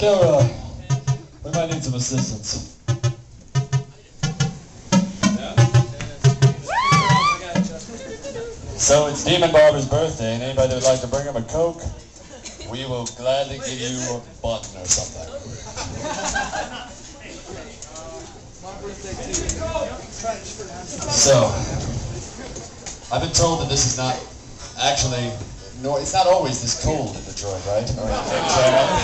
Kilroy, we might need some assistance. So it's Demon Barber's birthday, and anybody would like to bring him a Coke, we will gladly give you a button or something. So, I've been told that this is not actually, no, it's not always this cold in Detroit, right? Or in Canada?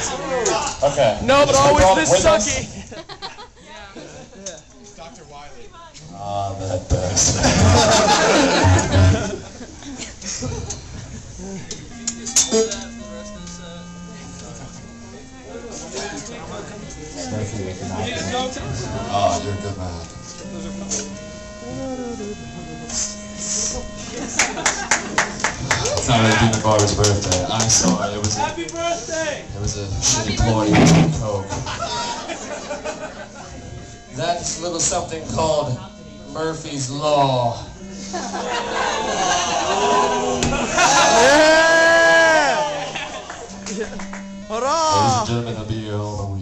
Okay. No, but Just always this with us? sucky. Dr. Wiley. Ah, that bastard. Oh, you're a good man. It's not really Demon Barber's birthday. I'm sorry. It was a, Happy birthday! it was a shitty ploy with Coke. That's a little something called Murphy's Law. Yeah! Ladies and gentlemen, I'll be here all